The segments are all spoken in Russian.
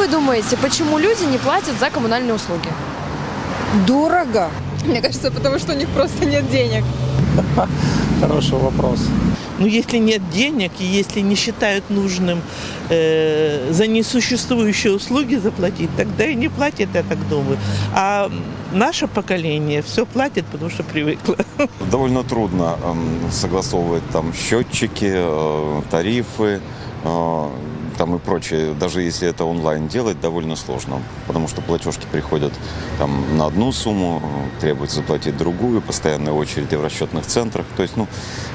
вы думаете, почему люди не платят за коммунальные услуги? Дорого. Мне кажется, потому что у них просто нет денег. Хороший вопрос. Ну, если нет денег и если не считают нужным э, за несуществующие услуги заплатить, тогда и не платят, я так думаю. А наше поколение все платит, потому что привыкло. Довольно трудно эм, согласовывать там счетчики, э, тарифы, э, там и прочее. Даже если это онлайн делать, довольно сложно, потому что платежки приходят там на одну сумму, требуется заплатить другую, постоянные очереди в расчетных центрах. То есть, ну,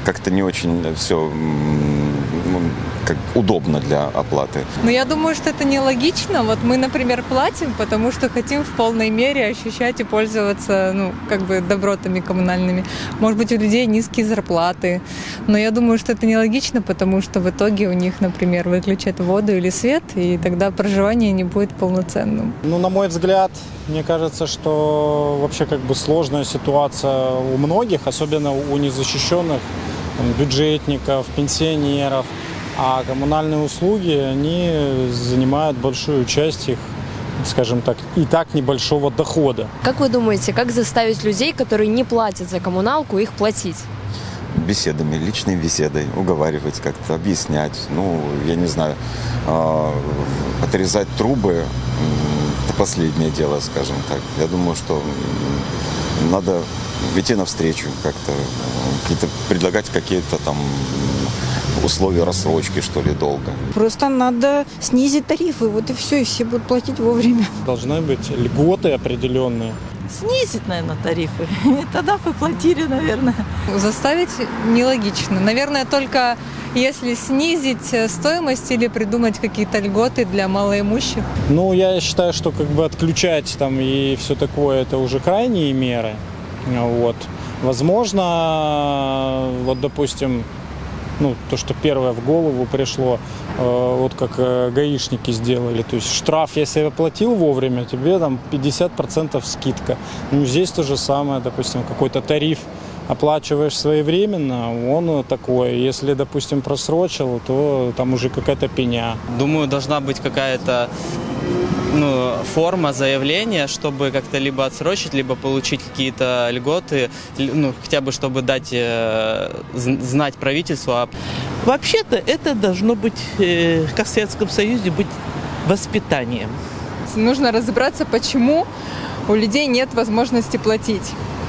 как-то не очень все как удобно для оплаты. Но я думаю, что это нелогично. Вот мы, например, платим, потому что хотим в полной мере ощущать и пользоваться, ну, как бы добротами коммунальными. Может быть, у людей низкие зарплаты. Но я думаю, что это нелогично, потому что в итоге у них, например, выключат воду или свет, и тогда проживание не будет полноценным. Ну, на мой взгляд, мне кажется, что вообще как бы сложная ситуация у многих, особенно у незащищенных там, бюджетников, пенсионеров. А коммунальные услуги, они занимают большую часть их, скажем так, и так небольшого дохода. Как вы думаете, как заставить людей, которые не платят за коммуналку, их платить? Беседами, личной беседой, уговаривать как-то, объяснять. Ну, я не знаю, э, отрезать трубы – это последнее дело, скажем так. Я думаю, что надо идти навстречу как-то, какие-то, предлагать какие-то там условия рассрочки, что ли, долго. Просто надо снизить тарифы, вот и все, и все будут платить вовремя. Должны быть льготы определенные. Снизить, наверное, тарифы. И тогда бы платили, наверное. Заставить нелогично. Наверное, только если снизить стоимость или придумать какие-то льготы для малоимущих. Ну, я считаю, что как бы отключать там и все такое, это уже крайние меры. Вот. Возможно, вот, допустим, ну, то, что первое в голову пришло, э, вот как э, гаишники сделали. То есть штраф, если оплатил вовремя, тебе там 50% скидка. Ну, здесь то же самое, допустим, какой-то тариф оплачиваешь своевременно, он такой. Если, допустим, просрочил, то там уже какая-то пеня. Думаю, должна быть какая-то ну, форма заявления, чтобы как-то либо отсрочить, либо получить какие-то льготы, ну, хотя бы чтобы дать э, знать правительству. А Вообще-то это должно быть, э, как в Советском Союзе, быть воспитанием. Нужно разобраться, почему у людей нет возможности платить.